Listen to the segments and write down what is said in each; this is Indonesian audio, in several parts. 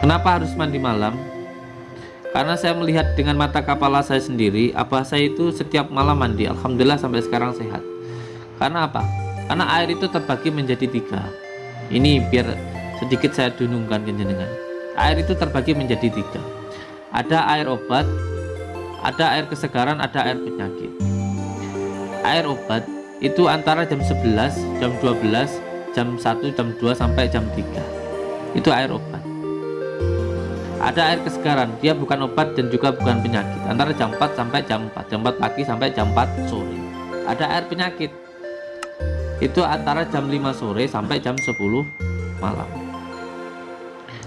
kenapa harus mandi malam? Karena saya melihat dengan mata kepala saya sendiri abah saya itu setiap malam mandi Alhamdulillah sampai sekarang sehat. Karena apa? Karena air itu terbagi menjadi tiga. Ini biar sedikit saya dunungkan ke jenengan. Air itu terbagi menjadi tiga. Ada air obat ada air kesegaran ada air penyakit. Air obat itu antara jam 11 jam 12 jam 1 jam 2 sampai jam 3 itu air obat. Ada air kesegaran. Dia bukan obat dan juga bukan penyakit. Antara jam 4 sampai jam 4 jam 4 pagi sampai jam 4 sore. Ada air penyakit. Itu antara jam 5 sore sampai jam 10 malam.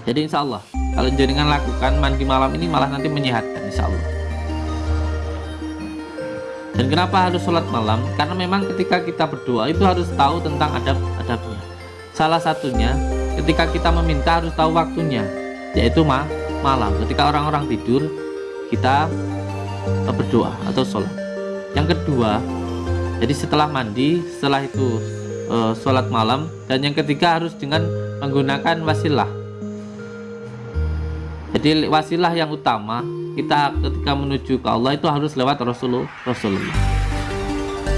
Jadi insya Allah kalau jaringan lakukan mandi malam ini malah nanti menyehatkan insya Allah dan kenapa harus sholat malam? Karena memang ketika kita berdoa itu harus tahu tentang adab-adabnya salah satunya ketika kita meminta harus tahu waktunya yaitu ma malam. Ketika orang-orang tidur kita berdoa atau sholat. Yang kedua jadi setelah mandi setelah itu e, sholat malam. Dan yang ketiga harus dengan menggunakan wasilah jadi wasilah yang utama kita ketika menuju ke Allah itu harus lewat Rasulullah Rasulullah.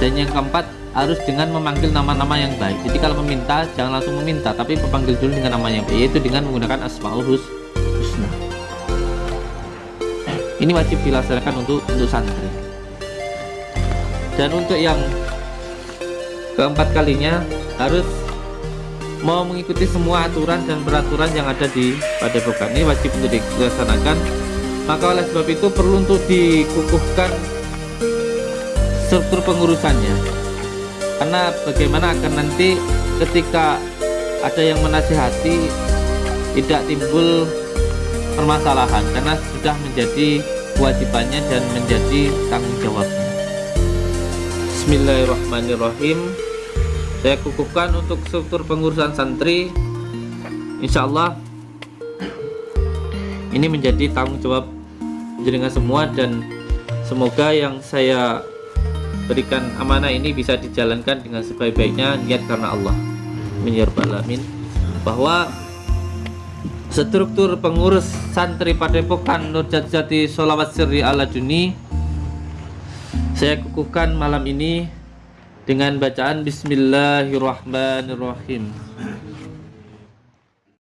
Dan yang keempat harus dengan memanggil nama-nama yang baik. Jadi kalau meminta jangan langsung meminta tapi memanggil dulu dengan nama yang baik yaitu dengan menggunakan asmaul husna. Ini wajib dilaksanakan untuk untuk santri. Dan untuk yang keempat kalinya harus mau mengikuti semua aturan dan peraturan yang ada di padepokan. Ini wajib untuk dilaksanakan. Maka oleh sebab itu perlu untuk dikukuhkan struktur pengurusannya. Karena bagaimana akan nanti ketika ada yang menasihati tidak timbul permasalahan. Karena sudah menjadi kewajibannya dan menjadi tanggung jawabnya. Bismillahirrahmanirrahim saya kukuhkan untuk struktur pengurusan santri. Insya Allah ini menjadi tanggung jawab jenengan semua dan semoga yang saya berikan amanah ini bisa dijalankan dengan sebaik-baiknya niat karena Allah. Alamin. Bahwa struktur pengurus santri padepokan Nurjat Jati Solawat Sirri ala Duni saya kukuhkan malam ini dengan bacaan Bismillahirrahmanirrahim